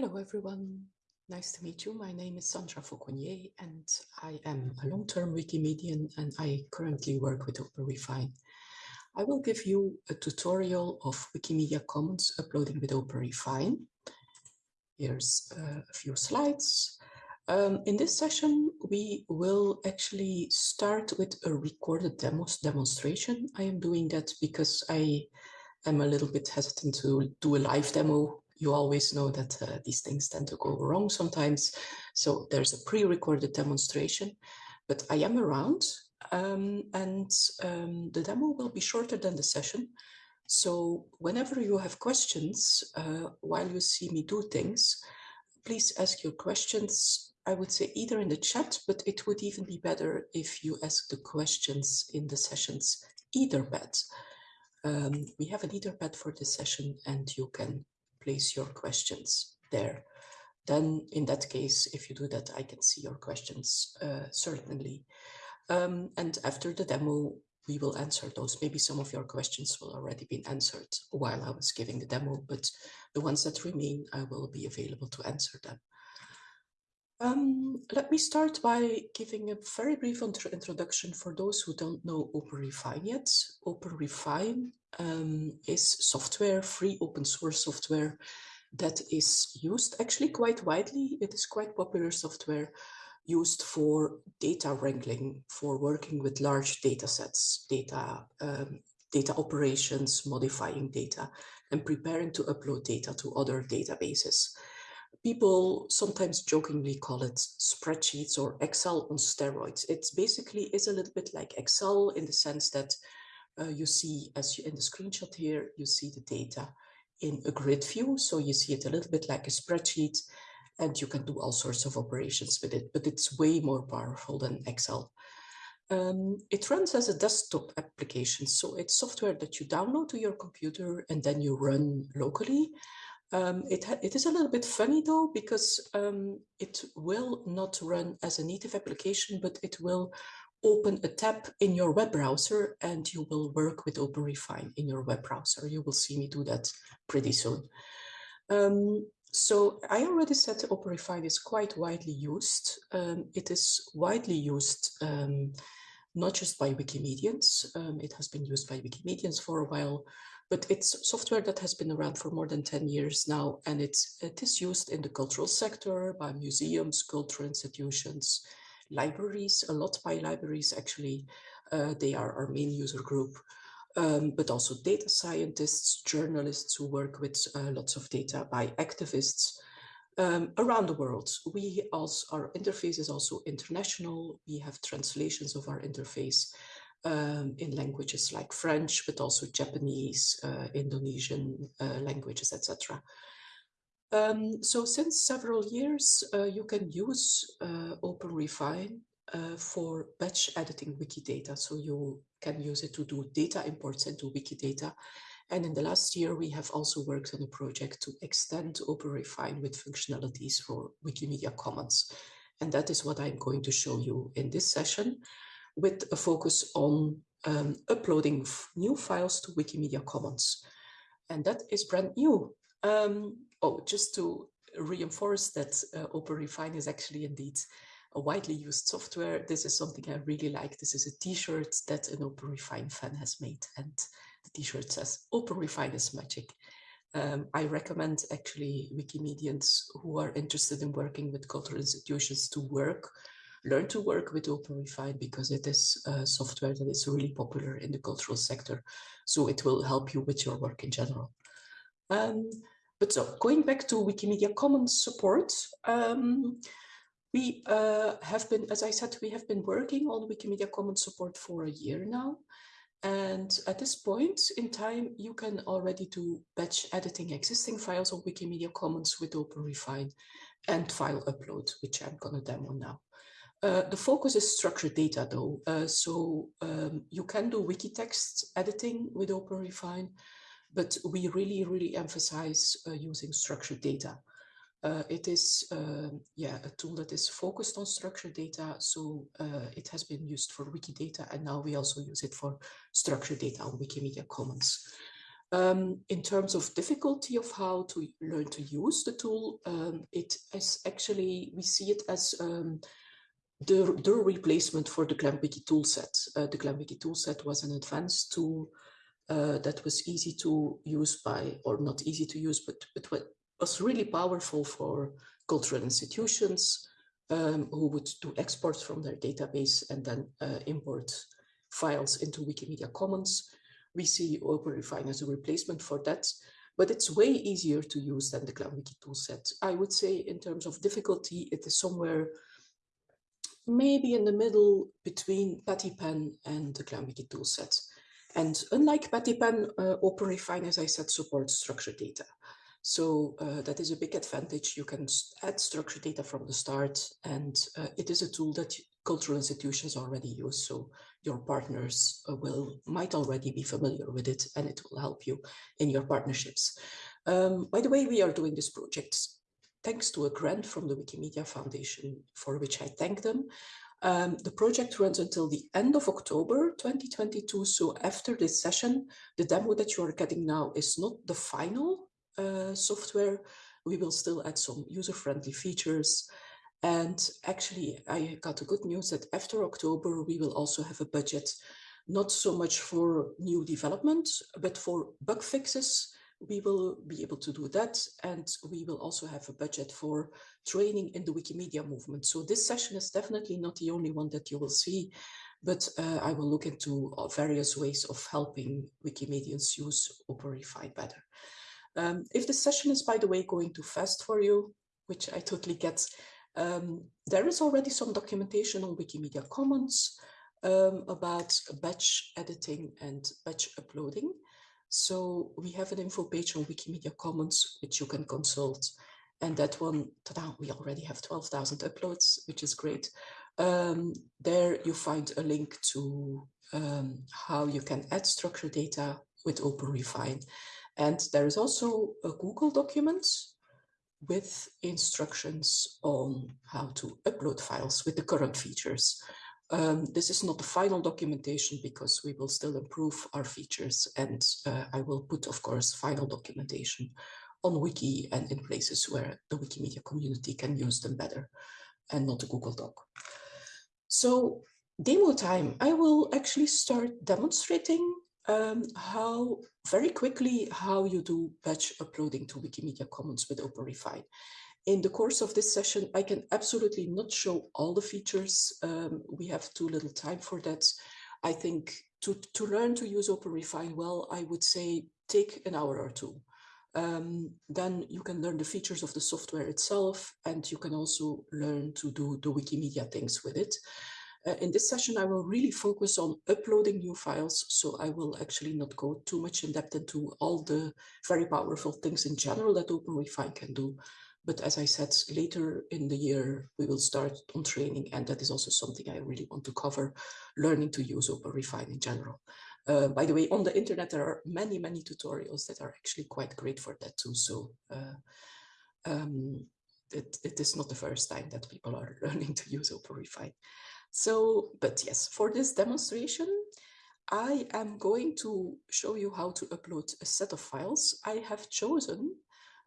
Hello, everyone. Nice to meet you. My name is Sandra Fauconnier, and I am a long-term Wikimedian, and I currently work with OpenRefine. I will give you a tutorial of Wikimedia Commons uploading with OpenRefine. Here's uh, a few slides. Um, in this session, we will actually start with a recorded demos demonstration. I am doing that because I am a little bit hesitant to do a live demo you always know that uh, these things tend to go wrong sometimes. So there's a pre-recorded demonstration, but I am around um, and um, the demo will be shorter than the session. So whenever you have questions uh, while you see me do things, please ask your questions. I would say either in the chat, but it would even be better if you ask the questions in the sessions Etherpad. Um, we have an Etherpad for this session and you can place your questions there. Then in that case, if you do that, I can see your questions, uh, certainly. Um, and after the demo, we will answer those. Maybe some of your questions will already been answered while I was giving the demo, but the ones that remain, I will be available to answer them. Um, let me start by giving a very brief introduction for those who don't know OpenRefine yet. OpenRefine um, is software, free open source software that is used actually quite widely. It is quite popular software used for data wrangling, for working with large data sets, data, um, data operations, modifying data, and preparing to upload data to other databases people sometimes jokingly call it spreadsheets or Excel on steroids. It basically is a little bit like Excel in the sense that uh, you see, as you in the screenshot here, you see the data in a grid view. So you see it a little bit like a spreadsheet and you can do all sorts of operations with it, but it's way more powerful than Excel. Um, it runs as a desktop application. So it's software that you download to your computer and then you run locally. Um, it, it is a little bit funny though, because um, it will not run as a native application, but it will open a tab in your web browser and you will work with OpenRefine in your web browser. You will see me do that pretty soon. Um, so I already said OpenRefine is quite widely used. Um, it is widely used um, not just by Wikimedians. Um, it has been used by Wikimedians for a while, but it's software that has been around for more than 10 years now, and it's, it is used in the cultural sector by museums, cultural institutions, libraries, a lot by libraries actually. Uh, they are our main user group, um, but also data scientists, journalists who work with uh, lots of data by activists um, around the world. We also, our interface is also international. We have translations of our interface um, in languages like French, but also Japanese, uh, Indonesian uh, languages, etc. Um, so since several years, uh, you can use uh, OpenRefine uh, for batch editing Wikidata. So you can use it to do data imports into Wikidata. And in the last year, we have also worked on a project to extend OpenRefine with functionalities for Wikimedia Commons. And that is what I'm going to show you in this session with a focus on um, uploading new files to Wikimedia Commons. And that is brand new. Um, oh, just to reinforce that uh, OpenRefine is actually indeed a widely used software. This is something I really like. This is a t-shirt that an OpenRefine fan has made. And the t-shirt says, OpenRefine is magic. Um, I recommend actually Wikimedians who are interested in working with cultural institutions to work learn to work with OpenRefine because it is a software that is really popular in the cultural sector. So it will help you with your work in general. Um, but so going back to Wikimedia Commons support, um, we uh, have been, as I said, we have been working on Wikimedia Commons support for a year now. And at this point in time, you can already do batch editing existing files on Wikimedia Commons with OpenRefine and file upload, which I'm going to demo now. Uh, the focus is structured data though. Uh, so um, you can do wiki text editing with OpenRefine, but we really, really emphasize uh, using structured data. Uh, it is, um, yeah, a tool that is focused on structured data. So uh, it has been used for Wikidata and now we also use it for structured data on Wikimedia Commons. Um, in terms of difficulty of how to learn to use the tool, um, it is actually, we see it as um, the, the replacement for the GlamWiki toolset. Uh, the GlamWiki toolset was an advanced tool uh, that was easy to use by, or not easy to use, but it was really powerful for cultural institutions um, who would do exports from their database and then uh, import files into Wikimedia Commons. We see OpenRefine as a replacement for that, but it's way easier to use than the GlamWiki toolset. I would say in terms of difficulty, it is somewhere maybe in the middle between Pattypan and the GlamWiki toolset. And unlike Pattypan, uh, OpenRefine, as I said, supports structured data. So uh, that is a big advantage. You can add structured data from the start, and uh, it is a tool that cultural institutions already use. So your partners uh, will might already be familiar with it, and it will help you in your partnerships. Um, by the way, we are doing this project thanks to a grant from the Wikimedia Foundation, for which I thank them. Um, the project runs until the end of October 2022. So after this session, the demo that you are getting now is not the final uh, software. We will still add some user-friendly features. And actually, I got the good news that after October, we will also have a budget, not so much for new development, but for bug fixes we will be able to do that. And we will also have a budget for training in the Wikimedia movement. So this session is definitely not the only one that you will see, but uh, I will look into uh, various ways of helping Wikimedians use OpenRefine better. Um, if the session is, by the way, going too fast for you, which I totally get, um, there is already some documentation on Wikimedia Commons um, about batch editing and batch uploading. So we have an info page on Wikimedia Commons, which you can consult. And that one, we already have 12,000 uploads, which is great. Um, there you find a link to um, how you can add structured data with OpenRefine. And there is also a Google document with instructions on how to upload files with the current features. Um, this is not the final documentation because we will still improve our features and uh, I will put, of course, final documentation on Wiki and in places where the Wikimedia community can use them better and not a Google Doc. So demo time, I will actually start demonstrating um, how very quickly how you do batch uploading to Wikimedia Commons with OpenRefine in the course of this session, I can absolutely not show all the features. Um, we have too little time for that. I think to, to learn to use OpenRefine well, I would say take an hour or two. Um, then you can learn the features of the software itself, and you can also learn to do the Wikimedia things with it. Uh, in this session, I will really focus on uploading new files, so I will actually not go too much in depth into all the very powerful things in general that OpenRefine can do. But as I said, later in the year, we will start on training. And that is also something I really want to cover, learning to use OpenRefine in general. Uh, by the way, on the internet, there are many, many tutorials that are actually quite great for that too. So uh, um, it, it is not the first time that people are learning to use OpenRefine. So, but yes, for this demonstration, I am going to show you how to upload a set of files. I have chosen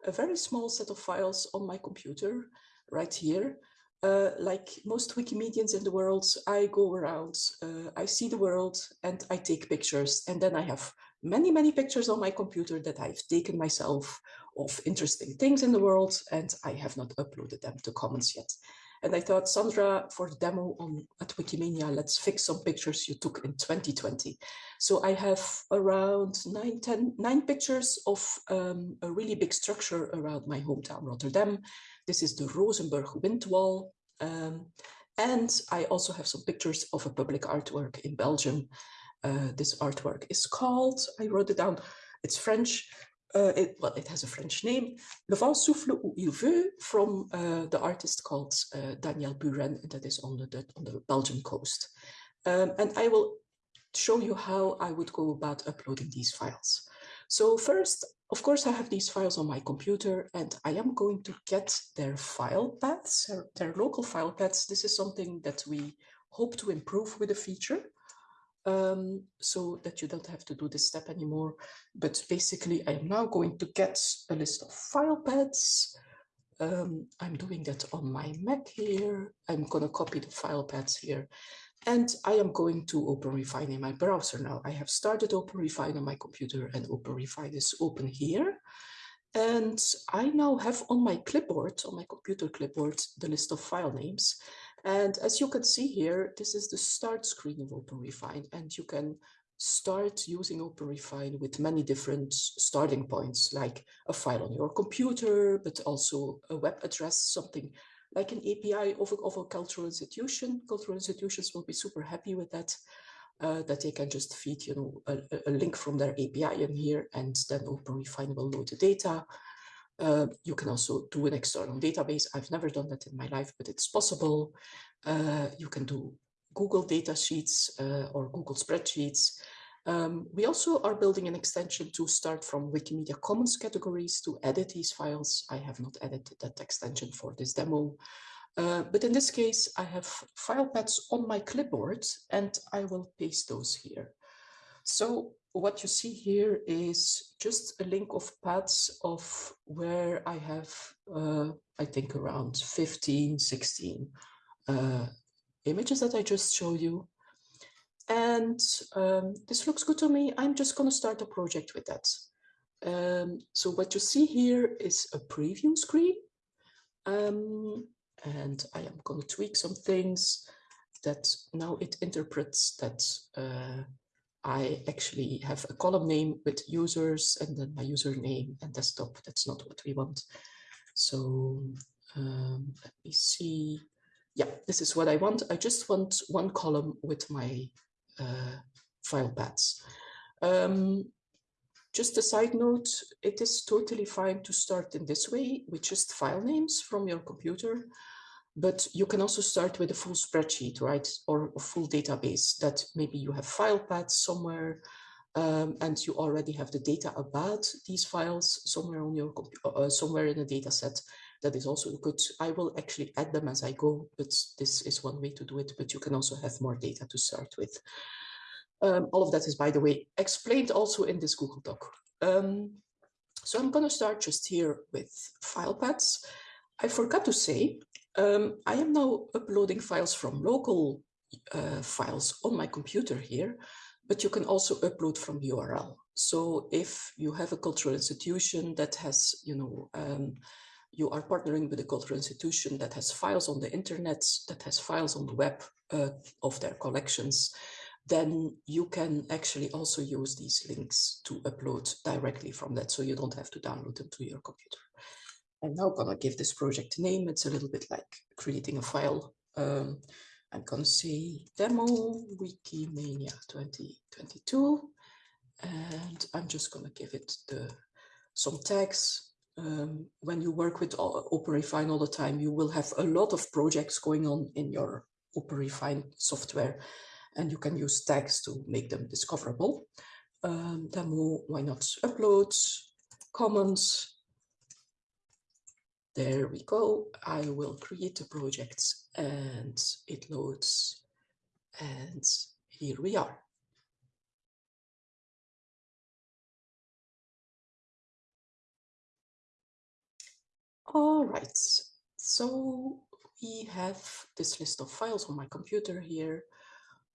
a very small set of files on my computer right here. Uh, like most Wikimedians in the world, I go around, uh, I see the world and I take pictures. And then I have many, many pictures on my computer that I've taken myself of interesting things in the world and I have not uploaded them to Commons yet. And I thought, Sandra, for the demo on at Wikimania, let's fix some pictures you took in 2020. So I have around nine, 10, nine pictures of um, a really big structure around my hometown, Rotterdam. This is the Rozenburg wind wall. Um, and I also have some pictures of a public artwork in Belgium. Uh, this artwork is called, I wrote it down, it's French, uh, it, well, it has a French name, Le vent souffle où il veut, from uh, the artist called uh, Daniel Buren, that is on the, on the Belgian coast. Um, and I will show you how I would go about uploading these files. So first, of course, I have these files on my computer and I am going to get their file paths, their local file paths. This is something that we hope to improve with the feature. Um, so that you don't have to do this step anymore. But basically, I am now going to get a list of file paths. Um, I'm doing that on my Mac here. I'm going to copy the file paths here. And I am going to OpenRefine in my browser now. I have started OpenRefine on my computer and OpenRefine is open here. And I now have on my clipboard, on my computer clipboard, the list of file names. And as you can see here, this is the start screen of OpenRefine, and you can start using OpenRefine with many different starting points, like a file on your computer, but also a web address, something like an API of a, of a cultural institution. Cultural institutions will be super happy with that, uh, that they can just feed, you know, a, a link from their API in here, and then OpenRefine will load the data. Uh, you can also do an external database. I've never done that in my life, but it's possible. Uh, you can do Google data sheets uh, or Google spreadsheets. Um, we also are building an extension to start from Wikimedia Commons categories to edit these files. I have not edited that extension for this demo. Uh, but in this case, I have file paths on my clipboard and I will paste those here. So what you see here is just a link of paths of where I have, uh, I think around 15, 16 uh, images that I just showed you. And um, this looks good to me. I'm just going to start a project with that. Um, so what you see here is a preview screen. Um, and I am going to tweak some things that now it interprets that uh, I actually have a column name with users and then my username and desktop. That's not what we want. So um, let me see. Yeah, this is what I want. I just want one column with my uh, file paths. Um, just a side note, it is totally fine to start in this way with just file names from your computer. But you can also start with a full spreadsheet, right? Or a full database that maybe you have file paths somewhere um, and you already have the data about these files somewhere on your computer, uh, somewhere in a data set. That is also good. I will actually add them as I go, but this is one way to do it, but you can also have more data to start with. Um, all of that is, by the way, explained also in this Google Doc. Um, so I'm going to start just here with file paths. I forgot to say um, I am now uploading files from local uh, files on my computer here, but you can also upload from URL. So if you have a cultural institution that has, you know, um, you are partnering with a cultural institution that has files on the internet, that has files on the web uh, of their collections, then you can actually also use these links to upload directly from that. So you don't have to download them to your computer. I'm now gonna give this project a name. It's a little bit like creating a file. Um, I'm gonna say demo Wikimania 2022, and I'm just gonna give it the some tags. Um, when you work with OpenRefine all the time, you will have a lot of projects going on in your OpenRefine software, and you can use tags to make them discoverable. Um, demo, why not upload, Commons, there we go. I will create a project and it loads. And here we are. All right, so we have this list of files on my computer here.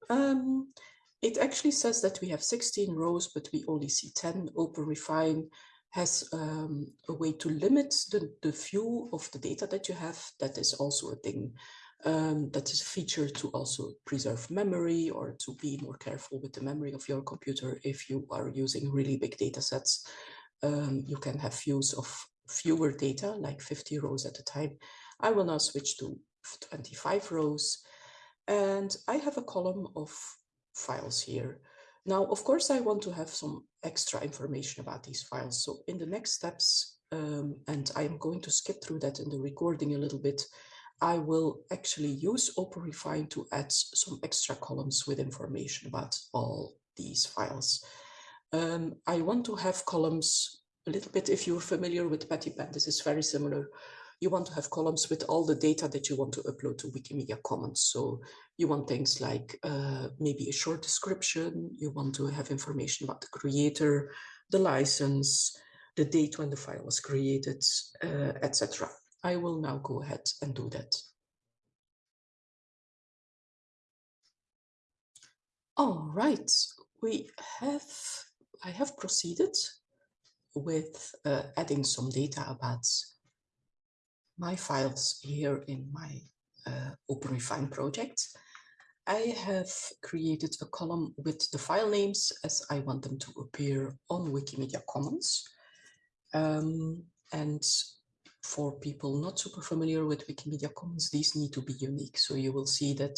Um, it actually says that we have 16 rows, but we only see 10 OpenRefine has um, a way to limit the, the view of the data that you have. That is also a thing um, that is a feature to also preserve memory or to be more careful with the memory of your computer. If you are using really big data sets, um, you can have views of fewer data, like 50 rows at a time. I will now switch to 25 rows. And I have a column of files here. Now, of course, I want to have some extra information about these files. So in the next steps, um, and I'm going to skip through that in the recording a little bit, I will actually use OpenRefine to add some extra columns with information about all these files. Um, I want to have columns a little bit, if you're familiar with Pattypan, this is very similar. You want to have columns with all the data that you want to upload to Wikimedia Commons. So You want things like uh, maybe a short description. You want to have information about the creator, the license, the date when the file was created, uh, etc. I will now go ahead and do that. All right, we have, I have proceeded with uh, adding some data about my files here in my uh, OpenRefine project. I have created a column with the file names as I want them to appear on Wikimedia Commons. Um, and for people not super familiar with Wikimedia Commons, these need to be unique. So you will see that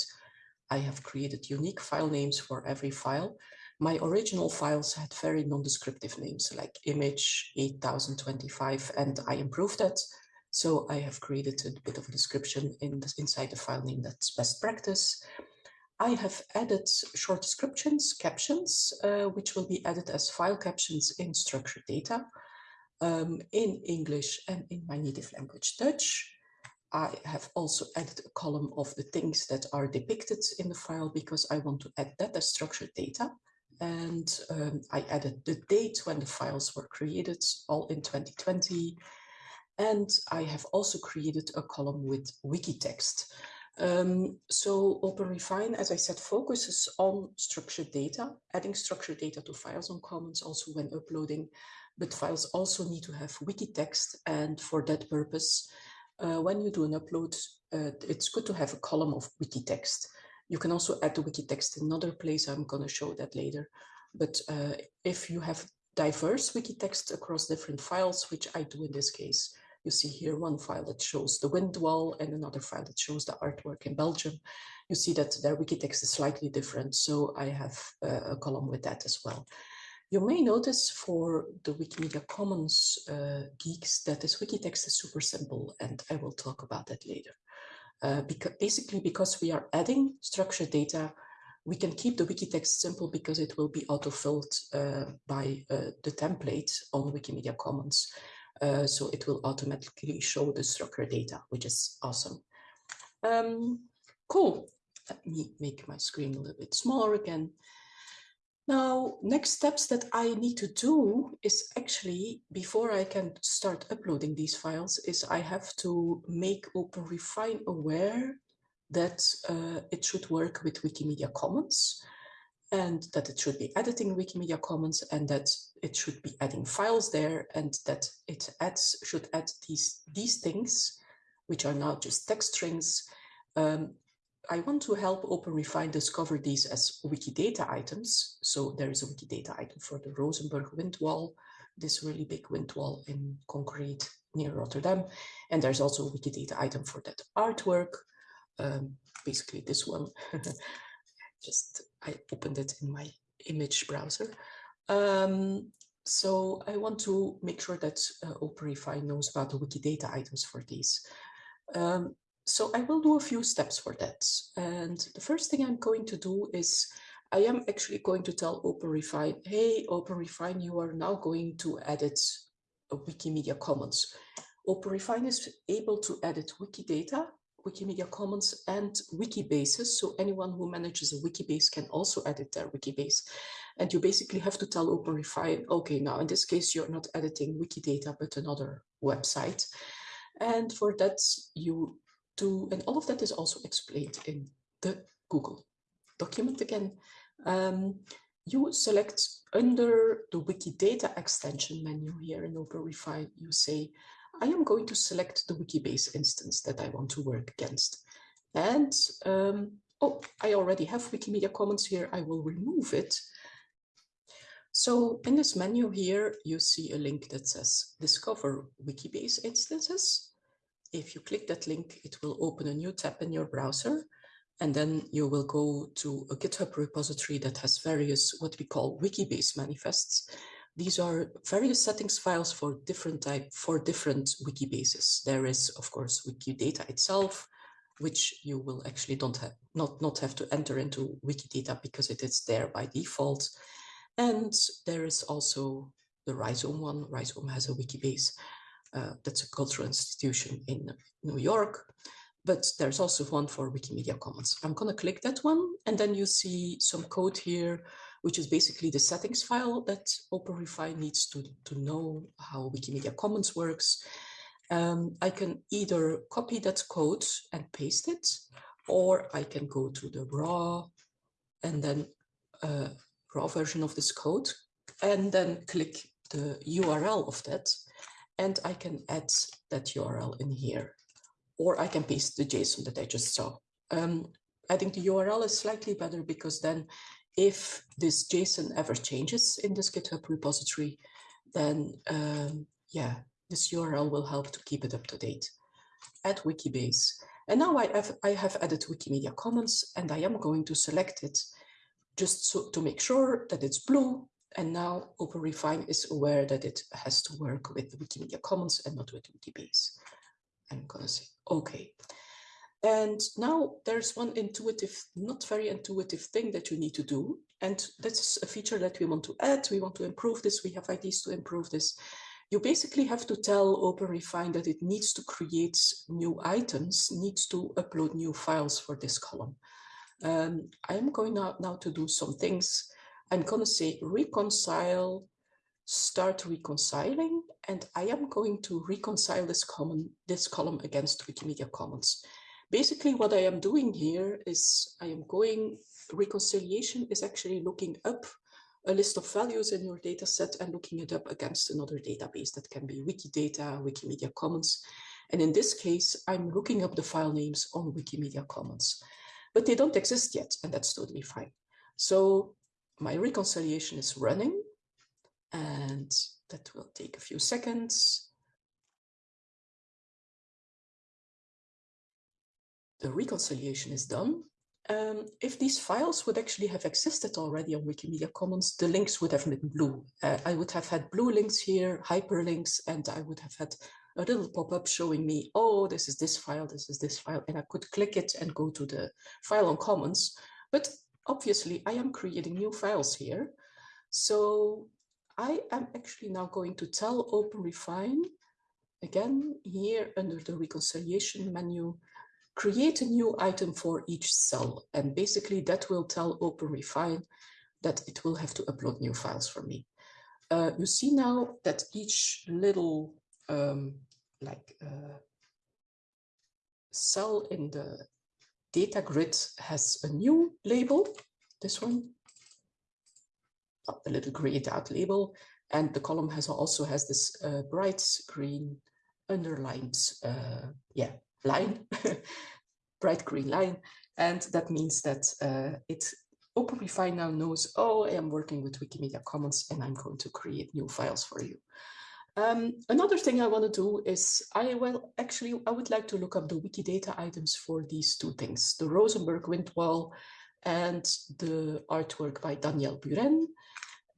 I have created unique file names for every file. My original files had very non-descriptive names like image 8025 and I improved that. So I have created a bit of a description in the, inside the file name that's best practice. I have added short descriptions, captions, uh, which will be added as file captions in structured data um, in English and in my native language Dutch. I have also added a column of the things that are depicted in the file because I want to add that as structured data. And um, I added the date when the files were created, all in 2020. And I have also created a column with wiki text. Um, so OpenRefine, as I said, focuses on structured data, adding structured data to files on Commons also when uploading, but files also need to have wiki text. And for that purpose, uh, when you do an upload, uh, it's good to have a column of wiki text. You can also add the wiki text in another place. I'm going to show that later. But uh, if you have diverse wiki text across different files, which I do in this case, you see here one file that shows the wind wall and another file that shows the artwork in Belgium. You see that their wiki text is slightly different. So I have uh, a column with that as well. You may notice for the Wikimedia Commons uh, geeks that this wiki text is super simple, and I will talk about that later. Uh, because basically, because we are adding structured data, we can keep the wiki text simple because it will be auto-filled uh, by uh, the template on Wikimedia Commons. Uh, so it will automatically show the structured data, which is awesome. Um, cool. Let me make my screen a little bit smaller again. Now, next steps that I need to do is actually, before I can start uploading these files, is I have to make OpenRefine aware that uh, it should work with Wikimedia Commons and that it should be editing Wikimedia Commons and that it should be adding files there and that it adds should add these, these things, which are now just text strings, um, I want to help OpenRefine discover these as Wikidata items. So there is a Wikidata item for the Rozenburg wind wall, this really big wind wall in concrete near Rotterdam. And there's also a Wikidata item for that artwork, um, basically this one. Just, I opened it in my image browser. Um, so I want to make sure that uh, OpenRefine knows about the Wikidata items for these. Um, so I will do a few steps for that. And the first thing I'm going to do is I am actually going to tell OpenRefine, hey, OpenRefine, you are now going to edit Wikimedia Commons. OpenRefine is able to edit Wikidata, Wikimedia Commons, and Wikibases. So anyone who manages a Wikibase can also edit their Wikibase. And you basically have to tell OpenRefine, okay, now in this case, you're not editing Wikidata, but another website. And for that, you do, and all of that is also explained in the Google document again. Um, you select under the Wikidata extension menu here in OpenRefine, you say, I am going to select the Wikibase instance that I want to work against. And, um, oh, I already have Wikimedia Commons here. I will remove it. So in this menu here, you see a link that says Discover Wikibase instances. If you click that link, it will open a new tab in your browser. And then you will go to a GitHub repository that has various what we call Wikibase manifests. These are various settings files for different type for different Wikibases. There is, of course, Wikidata itself, which you will actually don't have not not have to enter into Wikidata because it is there by default. And there is also the Rhizome one. Rhizome has a Wikibase. Uh, that's a cultural institution in New York. but there's also one for Wikimedia Commons. I'm going to click that one, and then you see some code here, which is basically the settings file that OpenRefine needs to, to know how Wikimedia Commons works. Um, I can either copy that code and paste it, or I can go to the raw and then uh, raw version of this code, and then click the URL of that, and I can add that URL in here, or I can paste the JSON that I just saw. Um, I think the URL is slightly better because then if this JSON ever changes in this GitHub repository, then um, yeah, this URL will help to keep it up to date. at Wikibase. And now I have, I have added Wikimedia Commons and I am going to select it just so, to make sure that it's blue. And now OpenRefine is aware that it has to work with Wikimedia Commons and not with Wikibase. I'm going to say, okay. And now there's one intuitive, not very intuitive thing that you need to do. And that's a feature that we want to add. We want to improve this. We have ideas to improve this you basically have to tell OpenRefine that it needs to create new items, needs to upload new files for this column. Um, I'm going now, now to do some things. I'm going to say reconcile, start reconciling, and I am going to reconcile this column, this column against Wikimedia Commons. Basically, what I am doing here is I am going, reconciliation is actually looking up a list of values in your data set and looking it up against another database that can be Wikidata, Wikimedia Commons. And in this case, I'm looking up the file names on Wikimedia Commons, but they don't exist yet, and that's totally fine. So my reconciliation is running, and that will take a few seconds. The reconciliation is done, um, if these files would actually have existed already on Wikimedia Commons, the links would have been blue. Uh, I would have had blue links here, hyperlinks, and I would have had a little pop-up showing me, oh, this is this file, this is this file, and I could click it and go to the file on Commons. But obviously, I am creating new files here. So I am actually now going to tell OpenRefine, again, here under the reconciliation menu, create a new item for each cell. And basically that will tell OpenRefine that it will have to upload new files for me. Uh, you see now that each little um, like uh, cell in the data grid has a new label, this one, the little grayed out label, and the column has also has this uh, bright green underlined, uh, yeah, line, bright green line. And that means that uh, it OpenRefine now knows, oh, I am working with Wikimedia Commons and I'm going to create new files for you. Um, another thing I want to do is I will actually, I would like to look up the Wikidata items for these two things, the Rozenburg wind wall and the artwork by Daniel Buren.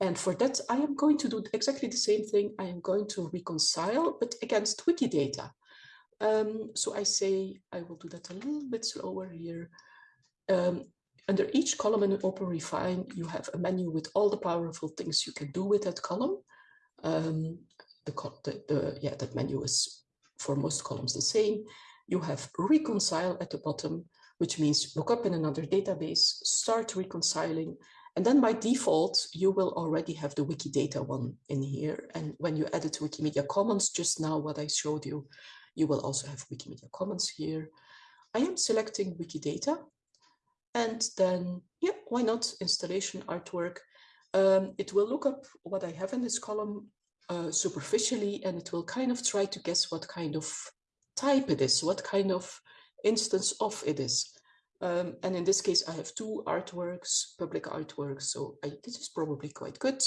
And for that, I am going to do exactly the same thing. I am going to reconcile, but against Wikidata. Um, so I say I will do that a little bit slower here. Um, under each column in OpenRefine, you have a menu with all the powerful things you can do with that column. Um, the, the, the, yeah, that menu is for most columns the same. You have reconcile at the bottom, which means look up in another database, start reconciling, and then by default, you will already have the Wikidata one in here. And when you to Wikimedia Commons, just now what I showed you, you will also have Wikimedia Commons here. I am selecting Wikidata and then, yeah, why not installation artwork. Um, it will look up what I have in this column uh, superficially and it will kind of try to guess what kind of type it is, what kind of instance of it is. Um, and in this case, I have two artworks, public artworks, so I, this is probably quite good.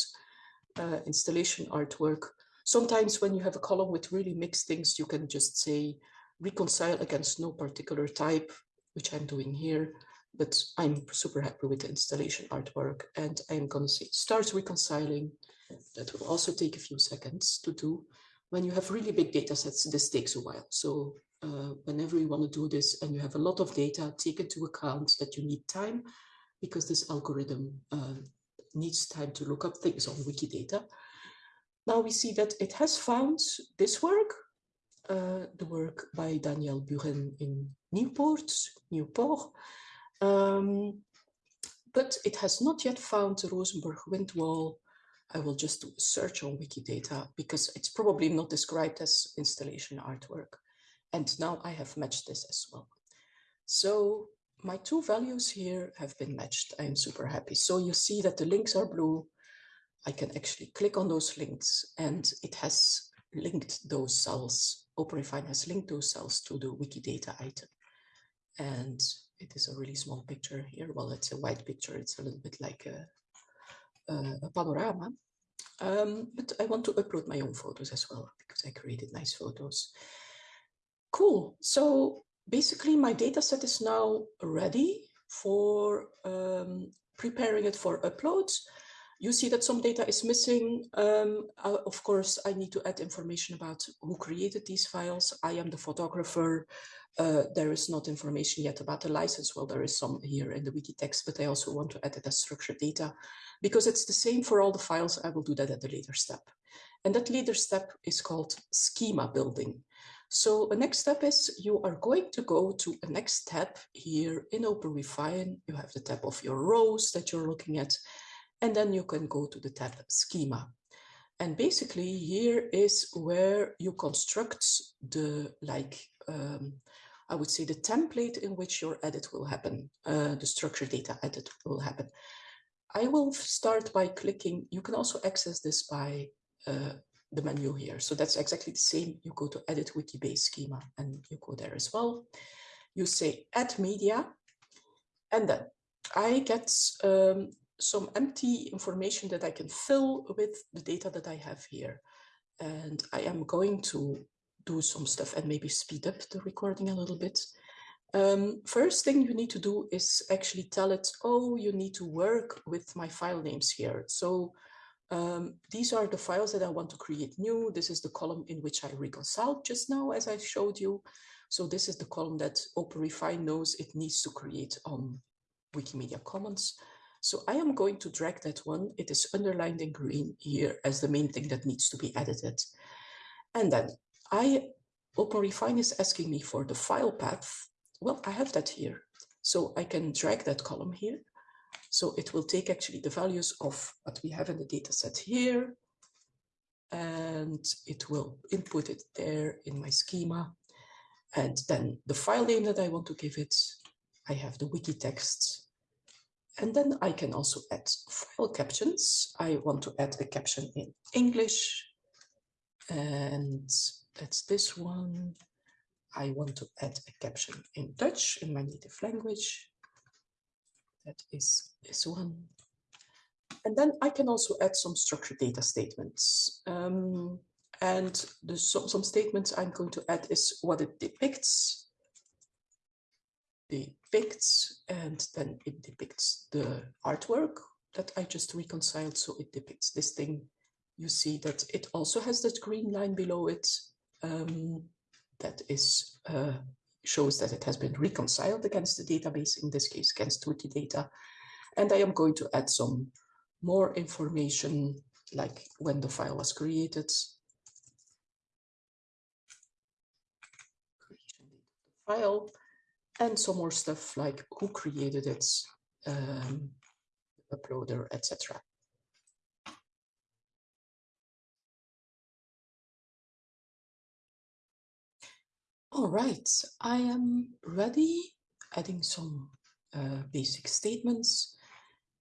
Uh, installation artwork. Sometimes when you have a column with really mixed things, you can just say reconcile against no particular type, which I'm doing here, but I'm super happy with the installation artwork and I'm gonna say start reconciling. That will also take a few seconds to do. When you have really big data sets, this takes a while. So uh, whenever you want to do this and you have a lot of data, take into account that you need time because this algorithm uh, needs time to look up things on Wikidata. Now we see that it has found this work, uh, the work by Daniel Buren in Newport, Newport. Um, but it has not yet found the Rozenburg wind wall. I will just do a search on Wikidata because it's probably not described as installation artwork. And now I have matched this as well. So my two values here have been matched. I am super happy. So you see that the links are blue. I can actually click on those links and it has linked those cells. OpenRefine has linked those cells to the Wikidata item. And it is a really small picture here. Well, it's a white picture. It's a little bit like a, a, a panorama. Um, but I want to upload my own photos as well because I created nice photos. Cool. So basically my data set is now ready for um, preparing it for uploads. You see that some data is missing. Um, uh, of course, I need to add information about who created these files. I am the photographer. Uh, there is not information yet about the license. Well, there is some here in the wiki text, but I also want to add it as structured data because it's the same for all the files. I will do that at a later step. And that later step is called schema building. So the next step is you are going to go to a next tab here in OpenRefine. You have the tab of your rows that you're looking at, and then you can go to the tab schema. And basically here is where you construct the like, um, I would say the template in which your edit will happen, uh, the structured data edit will happen. I will start by clicking, you can also access this by uh, the menu here. So that's exactly the same. You go to edit Wikibase schema and you go there as well. You say add media and then I get um, some empty information that I can fill with the data that I have here. And I am going to do some stuff and maybe speed up the recording a little bit. Um, first thing you need to do is actually tell it, oh, you need to work with my file names here. So um, these are the files that I want to create new. This is the column in which I reconciled just now, as I showed you. So this is the column that OpenRefine knows it needs to create on Wikimedia Commons. So I am going to drag that one. It is underlined in green here as the main thing that needs to be edited. And then I, OpenRefine is asking me for the file path. Well, I have that here. So I can drag that column here so it will take actually the values of what we have in the data set here, and it will input it there in my schema. And then the file name that I want to give it, I have the wiki text. And then I can also add file captions. I want to add a caption in English, and that's this one. I want to add a caption in Dutch, in my native language that is this one. And then I can also add some structured data statements. Um, and the, some, some statements I'm going to add is what it depicts, depicts, and then it depicts the artwork that I just reconciled. So it depicts this thing. You see that it also has that green line below it. Um, that is uh, shows that it has been reconciled against the database, in this case against Wikidata. And I am going to add some more information, like when the file was created, file, and some more stuff like who created it, um, uploader, etc. All right, I am ready, adding some uh, basic statements.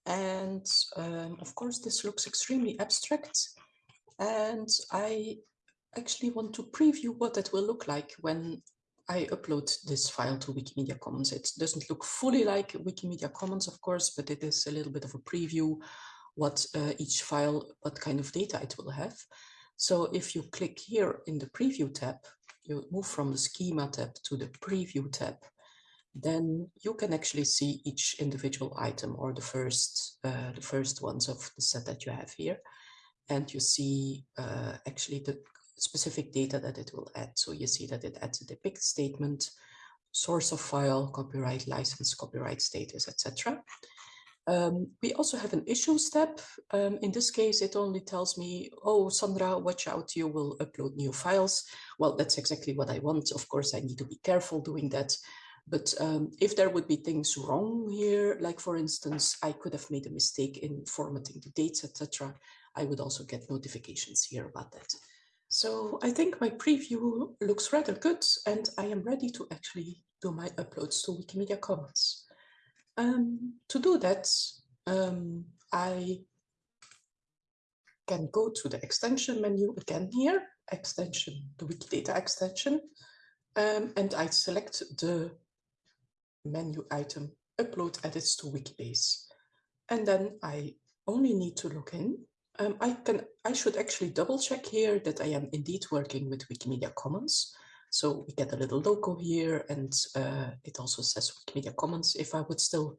And um, of course, this looks extremely abstract. And I actually want to preview what that will look like when I upload this file to Wikimedia Commons. It doesn't look fully like Wikimedia Commons, of course, but it is a little bit of a preview what uh, each file, what kind of data it will have. So if you click here in the preview tab, you move from the schema tab to the preview tab, then you can actually see each individual item or the first uh, the first ones of the set that you have here. And you see uh, actually the specific data that it will add. So you see that it adds a depict statement, source of file, copyright license, copyright status, etc. Um, we also have an issue step. Um, in this case, it only tells me, oh, Sandra, watch out, you will upload new files. Well, that's exactly what I want. Of course, I need to be careful doing that. But um, if there would be things wrong here, like for instance, I could have made a mistake in formatting the dates, etc., I would also get notifications here about that. So I think my preview looks rather good and I am ready to actually do my uploads to Wikimedia Commons. Um, to do that, um, I can go to the extension menu again here, extension, the Wikidata extension, um, and I select the menu item, upload edits to Wikibase. And then I only need to log in. Um, I can, I should actually double check here that I am indeed working with Wikimedia Commons. So we get a little logo here and uh, it also says Wikimedia Commons. If I would still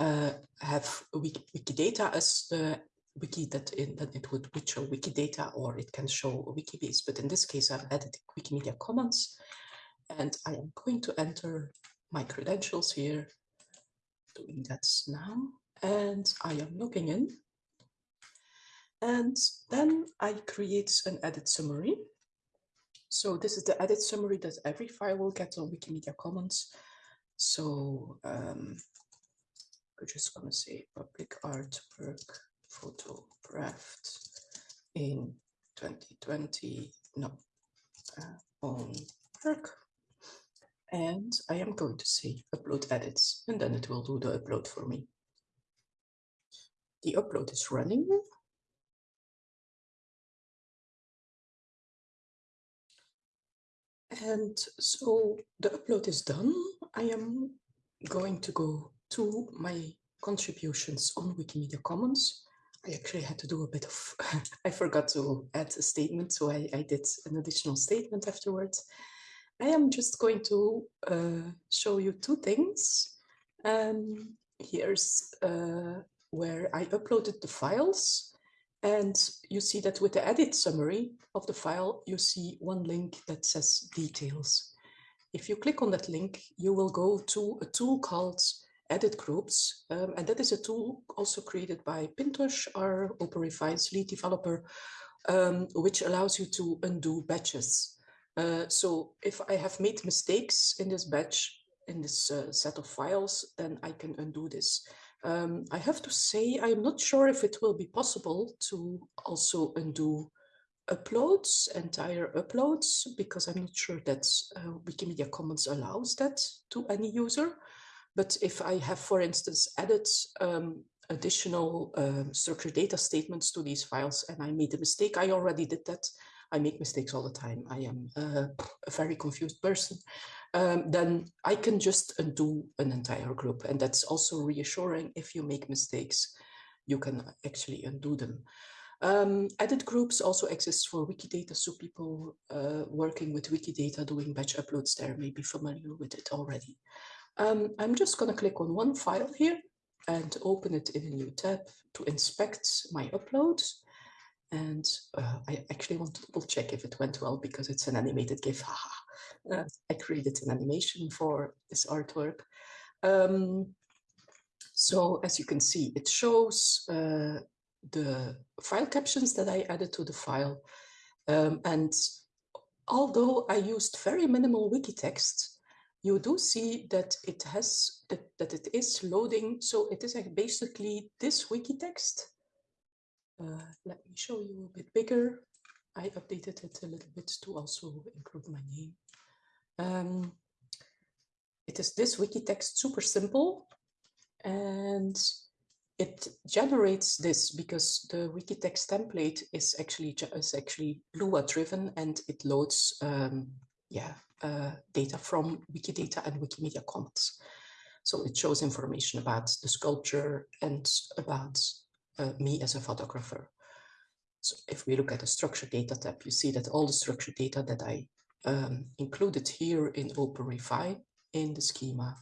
uh, have Wiki, Wikidata as the wiki that in it would show Wikidata or it can show Wikibase. But in this case, I've added Wikimedia Commons and I am going to enter my credentials here, doing that now, and I am logging in. And then I create an edit summary. So this is the edit summary that every file will get on Wikimedia Commons. So um, we're just going to say public artwork photographed in 2020, no, uh, on work. And I am going to say upload edits, and then it will do the upload for me. The upload is running. And so the upload is done. I am going to go to my contributions on Wikimedia Commons. I actually had to do a bit of, I forgot to add a statement, so I, I did an additional statement afterwards. I am just going to uh, show you two things. Um, here's uh, where I uploaded the files. And you see that with the edit summary of the file, you see one link that says details. If you click on that link, you will go to a tool called edit groups. Um, and that is a tool also created by Pintoch, our OpenRefine's lead developer, um, which allows you to undo batches. Uh, so if I have made mistakes in this batch, in this uh, set of files, then I can undo this. Um, I have to say, I'm not sure if it will be possible to also undo uploads, entire uploads, because I'm not sure that uh, Wikimedia Commons allows that to any user. But if I have, for instance, added um, additional um, structured data statements to these files and I made a mistake, I already did that. I make mistakes all the time. I am uh, a very confused person. Um, then I can just undo an entire group. And that's also reassuring if you make mistakes, you can actually undo them. Um, edit groups also exist for Wikidata, so people uh, working with Wikidata doing batch uploads there may be familiar with it already. Um, I'm just going to click on one file here and open it in a new tab to inspect my uploads. And uh, I actually want to double check if it went well because it's an animated GIF. uh, I created an animation for this artwork. Um, so as you can see, it shows uh, the file captions that I added to the file. Um, and although I used very minimal wiki text, you do see that it has that, that it is loading. So it is basically this wiki text. Uh, let me show you a bit bigger. I updated it a little bit to also include my name. Um, it is this wiki text, super simple. And it generates this because the wiki text template is actually is actually Lua driven and it loads um, yeah uh, data from Wikidata and Wikimedia Commons. So it shows information about the sculpture and about uh, me as a photographer. So if we look at the structured data tab, you see that all the structured data that I um, included here in OpenRefine in the schema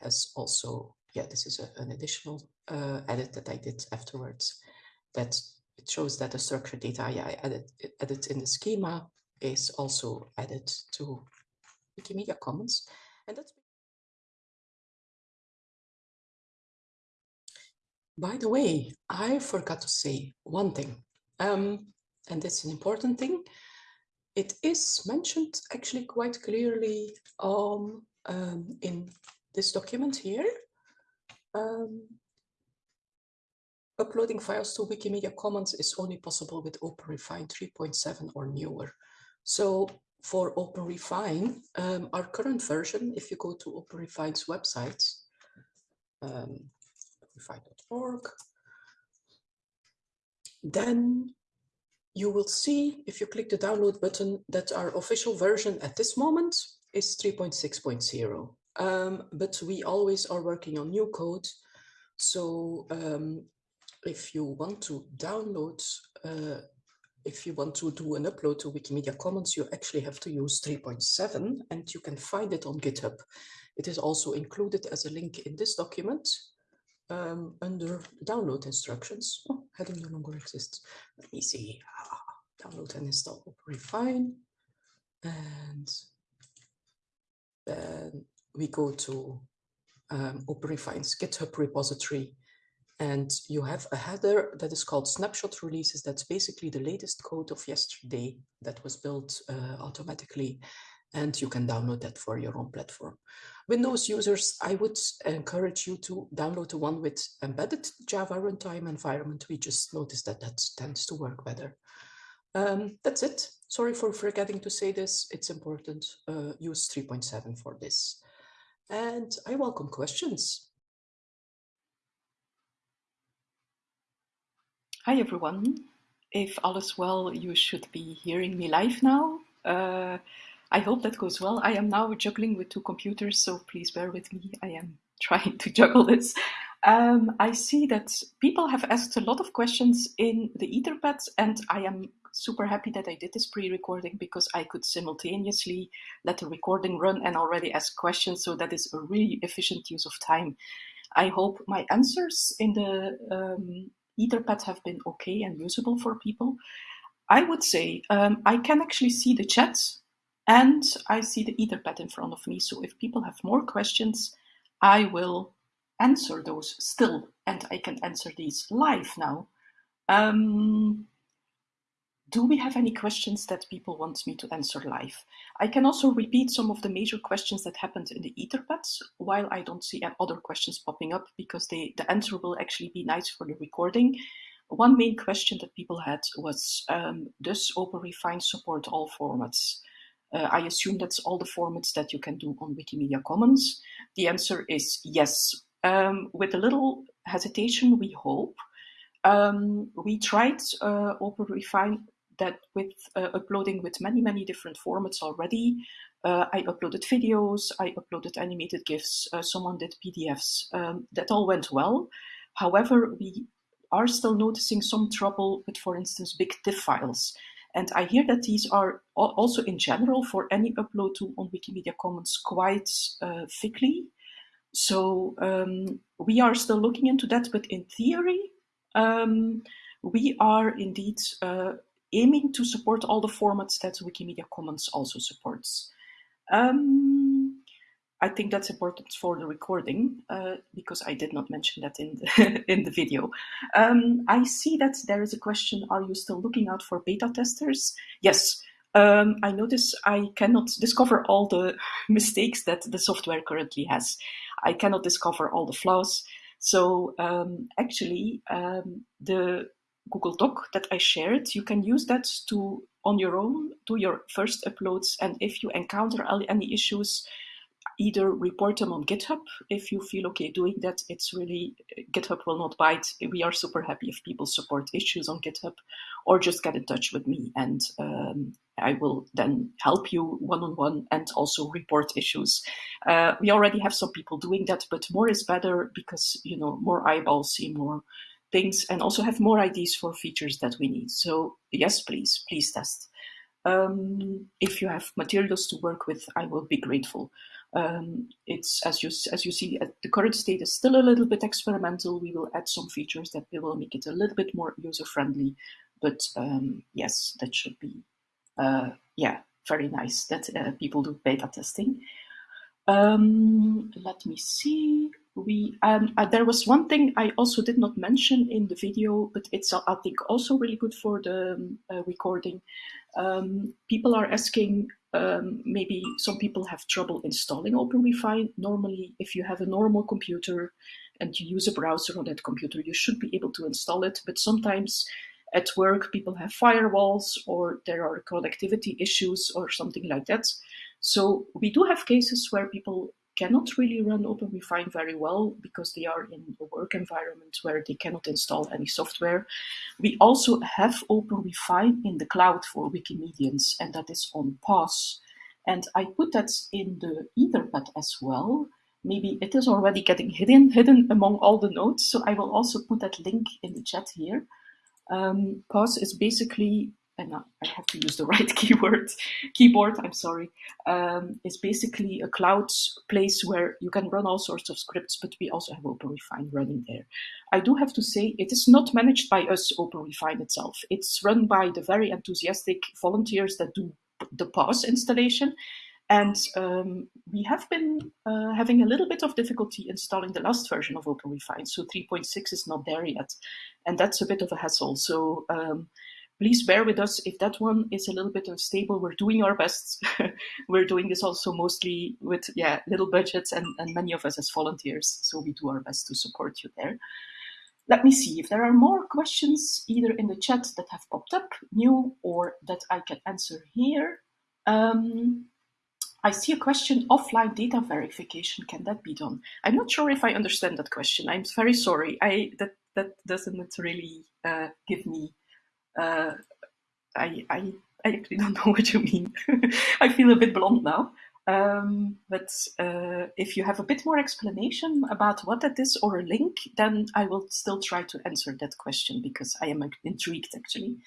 has also, yeah, this is a, an additional uh, edit that I did afterwards that it shows that the structured data yeah, I added, added in the schema is also added to Wikimedia Commons. And that's By the way, I forgot to say one thing, um, and it's an important thing. It is mentioned actually quite clearly on um, in this document here. Um, uploading files to Wikimedia Commons is only possible with OpenRefine 3.7 or newer. So for OpenRefine, um, our current version, if you go to OpenRefine's website, um, then you will see, if you click the download button, that our official version at this moment is 3.6.0. Um, but we always are working on new code. So um, if you want to download, uh, if you want to do an upload to Wikimedia Commons, you actually have to use 3.7 and you can find it on GitHub. It is also included as a link in this document um, under download instructions. Oh, heading no longer exists. Let me see. Ah, download and install Refine. And then we go to um, OpenRefine's GitHub repository and you have a header that is called snapshot releases. That's basically the latest code of yesterday that was built uh, automatically and you can download that for your own platform. Windows users, I would encourage you to download the one with embedded Java runtime environment. We just noticed that that tends to work better. Um, that's it. Sorry for forgetting to say this. It's important. Uh, use 3.7 for this. And I welcome questions. Hi, everyone. If all is well, you should be hearing me live now. Uh, I hope that goes well. I am now juggling with two computers, so please bear with me. I am trying to juggle this. Um, I see that people have asked a lot of questions in the Etherpad, and I am super happy that I did this pre-recording because I could simultaneously let the recording run and already ask questions, so that is a really efficient use of time. I hope my answers in the um, Etherpad have been okay and usable for people. I would say um, I can actually see the chat and I see the Etherpad in front of me. So if people have more questions, I will answer those still. And I can answer these live now. Um, do we have any questions that people want me to answer live? I can also repeat some of the major questions that happened in the Etherpads while I don't see other questions popping up because they, the answer will actually be nice for the recording. One main question that people had was, um, does OpenRefine support all formats? Uh, I assume that's all the formats that you can do on Wikimedia Commons. The answer is yes. Um, with a little hesitation, we hope. Um, we tried uh, OpenRefine that with uh, uploading with many, many different formats already. Uh, I uploaded videos, I uploaded animated GIFs, uh, someone did PDFs. Um, that all went well. However, we are still noticing some trouble with, for instance, big TIFF files. And I hear that these are also in general for any upload to on Wikimedia Commons quite uh, thickly. So um, we are still looking into that, but in theory, um, we are indeed uh, aiming to support all the formats that Wikimedia Commons also supports. Um, I think that's important for the recording uh, because I did not mention that in the, in the video. Um, I see that there is a question, are you still looking out for beta testers? Yes, um, I notice I cannot discover all the mistakes that the software currently has. I cannot discover all the flaws. So um, actually, um, the Google Doc that I shared, you can use that to, on your own, do your first uploads. And if you encounter any issues, either report them on GitHub if you feel okay doing that. It's really, GitHub will not bite. We are super happy if people support issues on GitHub or just get in touch with me and um, I will then help you one-on-one -on -one and also report issues. Uh, we already have some people doing that, but more is better because, you know, more eyeballs see more things and also have more ideas for features that we need. So yes, please, please test. Um, if you have materials to work with, I will be grateful. Um, it's as you as you see, the current state is still a little bit experimental. We will add some features that will make it a little bit more user friendly. But um, yes, that should be uh, yeah very nice that uh, people do beta testing. Um, let me see. We um, uh, there was one thing I also did not mention in the video, but it's uh, I think also really good for the um, uh, recording. Um, people are asking um, maybe some people have trouble installing OpenRefine. Normally, if you have a normal computer and you use a browser on that computer, you should be able to install it. But sometimes at work, people have firewalls or there are connectivity issues or something like that. So we do have cases where people cannot really run OpenRefine very well because they are in a work environment where they cannot install any software. We also have OpenRefine in the cloud for Wikimedians, and that is on PAWS. And I put that in the Etherpad as well. Maybe it is already getting hidden, hidden among all the nodes, so I will also put that link in the chat here. Um, PAWS is basically and I have to use the right keyword, keyboard, I'm sorry, um, is basically a cloud place where you can run all sorts of scripts, but we also have OpenRefine running there. I do have to say it is not managed by us, OpenRefine itself. It's run by the very enthusiastic volunteers that do the PAWS installation. And um, we have been uh, having a little bit of difficulty installing the last version of OpenRefine. So 3.6 is not there yet. And that's a bit of a hassle. So um, please bear with us if that one is a little bit unstable. We're doing our best. We're doing this also mostly with yeah little budgets and, and many of us as volunteers. So we do our best to support you there. Let me see if there are more questions either in the chat that have popped up, new, or that I can answer here. Um, I see a question, offline data verification, can that be done? I'm not sure if I understand that question. I'm very sorry. I That, that doesn't really uh, give me uh, I, I, I actually don't know what you mean. I feel a bit blunt now. Um, but uh, if you have a bit more explanation about what that is or a link, then I will still try to answer that question because I am intrigued actually.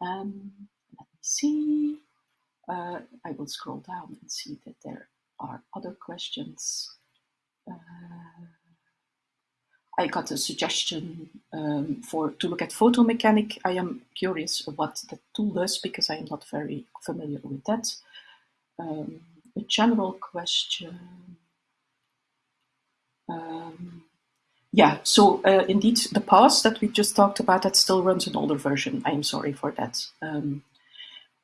Um, let me see. Uh, I will scroll down and see that there are other questions. Uh, I got a suggestion um, for to look at photo mechanic. I am curious what the tool does because I am not very familiar with that. Um, a general question. Um, yeah, so uh, indeed, the PAWS that we just talked about that still runs an older version. I am sorry for that. Um,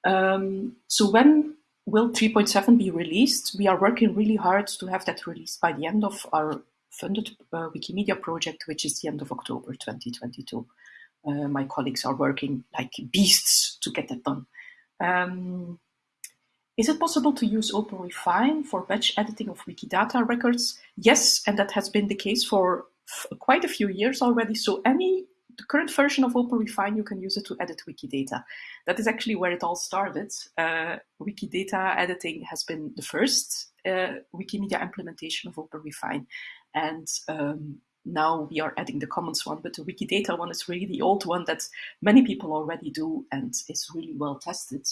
um, so when will 3.7 be released? We are working really hard to have that released by the end of our funded Wikimedia project, which is the end of October 2022. Uh, my colleagues are working like beasts to get that done. Um, is it possible to use OpenRefine for batch editing of Wikidata records? Yes, and that has been the case for quite a few years already. So any the current version of OpenRefine, you can use it to edit Wikidata. That is actually where it all started. Uh, Wikidata editing has been the first uh, Wikimedia implementation of OpenRefine. And um, now we are adding the Commons one, but the Wikidata one is really the old one that many people already do and is really well tested.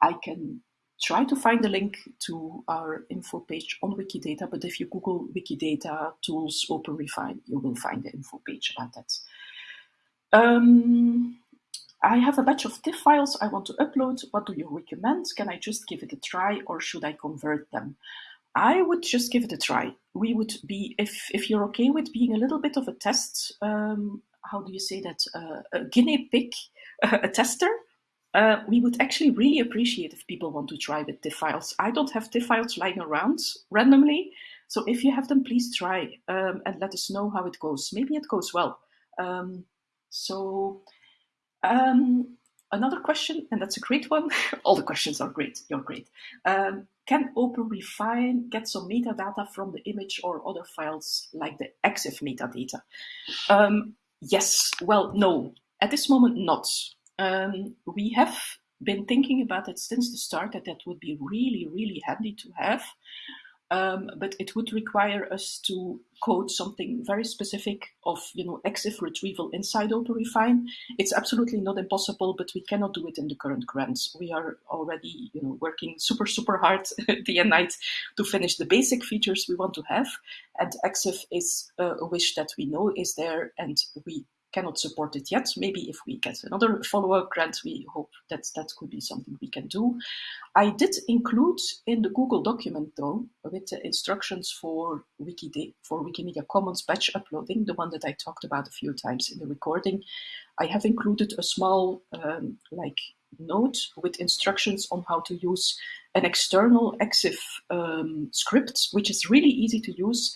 I can try to find a link to our info page on Wikidata, but if you Google Wikidata tools OpenRefine, you will find the info page about that. Um, I have a batch of TIFF files I want to upload. What do you recommend? Can I just give it a try or should I convert them? I would just give it a try. We would be, if, if you're okay with being a little bit of a test, um, how do you say that, uh, a guinea pig, a tester, uh, we would actually really appreciate if people want to try with TIFF files. I don't have TIFF files lying around randomly, so if you have them, please try um, and let us know how it goes. Maybe it goes well. Um, so um, another question, and that's a great one. All the questions are great. You're great. Um, can OpenRefine get some metadata from the image or other files like the EXIF metadata? Um, yes, well, no, at this moment, not. Um, we have been thinking about it since the start that that would be really, really handy to have. Um, but it would require us to code something very specific of, you know, EXIF retrieval inside OpenRefine. It's absolutely not impossible, but we cannot do it in the current grants. We are already, you know, working super, super hard day and night to finish the basic features we want to have. And EXIF is uh, a wish that we know is there, and we cannot support it yet. Maybe if we get another follow-up grant, we hope that that could be something we can do. I did include in the Google document though, with the instructions for Wikid for Wikimedia Commons batch uploading, the one that I talked about a few times in the recording, I have included a small um, like note with instructions on how to use an external EXIF um, script, which is really easy to use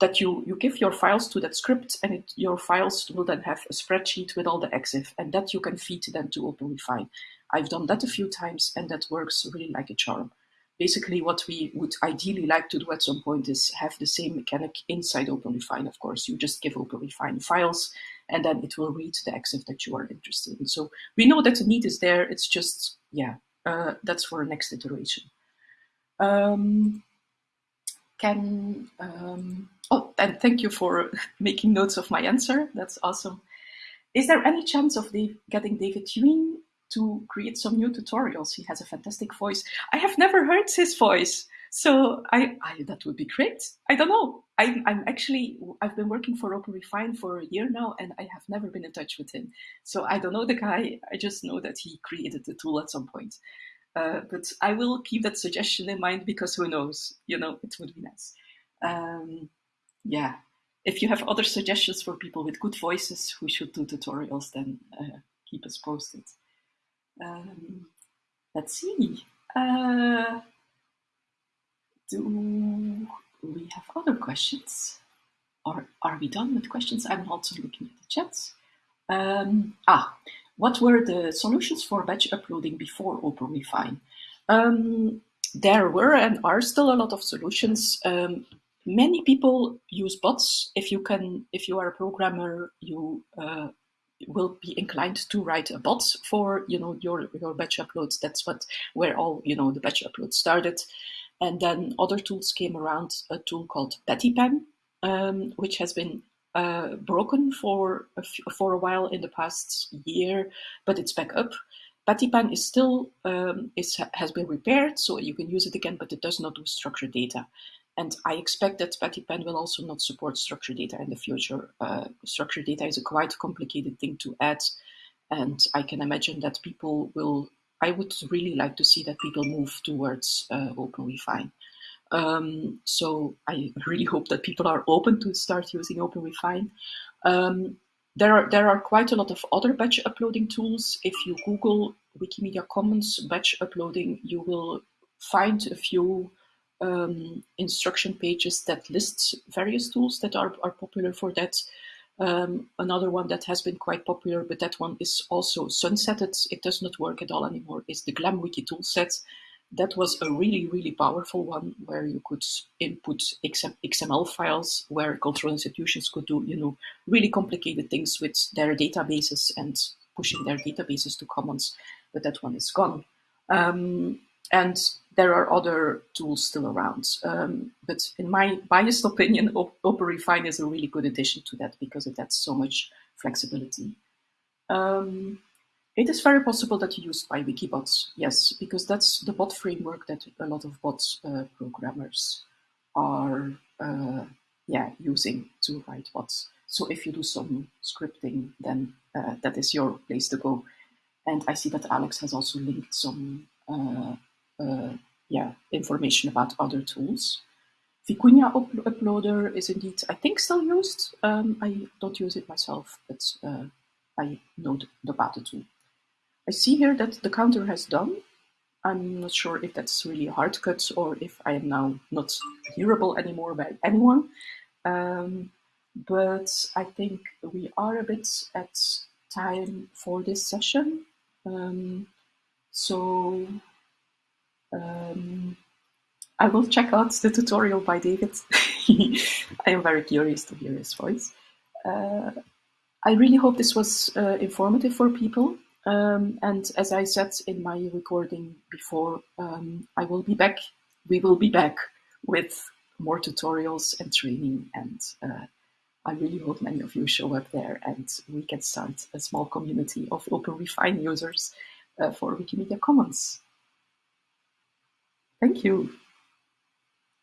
that you, you give your files to that script and it, your files will then have a spreadsheet with all the EXIF and that you can feed then to OpenRefine. I've done that a few times and that works really like a charm. Basically what we would ideally like to do at some point is have the same mechanic inside OpenRefine, of course. You just give OpenRefine files and then it will read the EXIF that you are interested in. So we know that the need is there, it's just, yeah, uh, that's for next iteration. Um, can um, oh and thank you for making notes of my answer. That's awesome. Is there any chance of Dave, getting david Huynh to create some new tutorials? He has a fantastic voice. I have never heard his voice. So I, I that would be great. I don't know. I, i'm actually i've been working for openrefine for a year now and i have never been in touch with him. So i don't know the guy. I just know that he created the tool at some point uh, but I will keep that suggestion in mind because who knows, you know, it would be nice. Um, yeah, if you have other suggestions for people with good voices who should do tutorials, then uh, keep us posted. Um, let's see. Uh, do we have other questions? Or are we done with questions? I'm also looking at the chat. Um, ah, what were the solutions for batch uploading before OpenRefine? Um, there were and are still a lot of solutions. Um, many people use bots. If you can, if you are a programmer, you uh, will be inclined to write a bot for you know your your batch uploads. That's what where all you know the batch uploads started. And then other tools came around. A tool called Pattypan, um, which has been uh, broken for a, for a while in the past year, but it's back up. Pattypan is still um, is, has been repaired, so you can use it again, but it does not do structured data. And I expect that Pattypan will also not support structured data in the future. Uh, structured data is a quite complicated thing to add, and I can imagine that people will. I would really like to see that people move towards uh, OpenRefine. Um, so I really hope that people are open to start using OpenRefine. Um, there are there are quite a lot of other batch uploading tools. If you Google Wikimedia Commons batch uploading, you will find a few um, instruction pages that lists various tools that are, are popular for that. Um, another one that has been quite popular, but that one is also sunsetted. It does not work at all anymore. Is the GlamWiki toolset, that was a really, really powerful one where you could input XML files where cultural institutions could do, you know, really complicated things with their databases and pushing their databases to commons, but that one is gone. Um, and there are other tools still around. Um, but in my biased opinion, OpenRefine is a really good addition to that because it adds so much flexibility. Um, it is very possible that you use PyWikiBots, yes, because that's the bot framework that a lot of bot uh, programmers are uh, yeah, using to write bots. So if you do some scripting, then uh, that is your place to go. And I see that Alex has also linked some uh, uh, yeah, information about other tools. Vicuña up Uploader is indeed, I think, still used. Um, I don't use it myself, but uh, I know about the tool. I see here that the counter has done. I'm not sure if that's really a hard cut or if I am now not hearable anymore by anyone. Um, but I think we are a bit at time for this session. Um, so um, I will check out the tutorial by David. I am very curious to hear his voice. Uh, I really hope this was uh, informative for people. Um, and as I said in my recording before, um, I will be back. We will be back with more tutorials and training. And uh, I really hope many of you show up there and we can start a small community of OpenRefine users uh, for Wikimedia Commons. Thank you.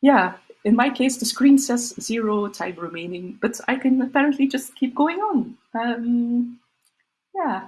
Yeah, in my case, the screen says zero time remaining, but I can apparently just keep going on. Um, yeah.